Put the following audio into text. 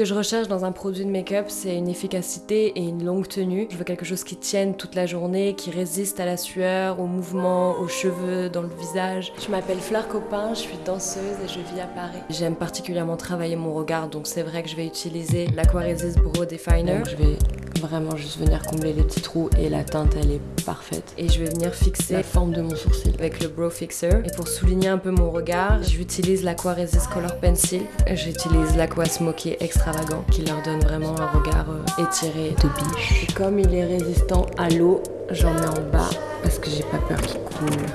que je recherche dans un produit de make-up, c'est une efficacité et une longue tenue. Je veux quelque chose qui tienne toute la journée, qui résiste à la sueur, aux mouvements, aux cheveux, dans le visage. Je m'appelle Fleur Copin, je suis danseuse et je vis à Paris. J'aime particulièrement travailler mon regard, donc c'est vrai que je vais utiliser l'Aquaresist Brow Definer. Donc je vais vraiment juste venir combler les petits trous et la teinte elle est parfaite. Et je vais venir fixer la forme de mon sourcil avec le Brow Fixer. Et pour souligner un peu mon regard, j'utilise l'Aquaresist Color Pencil. J'utilise l'Aqua Smoky Extravagant qui leur donne vraiment un regard euh, étiré de biche. Et comme il est résistant à l'eau, j'en mets en bas parce que j'ai pas peur qu'il coule.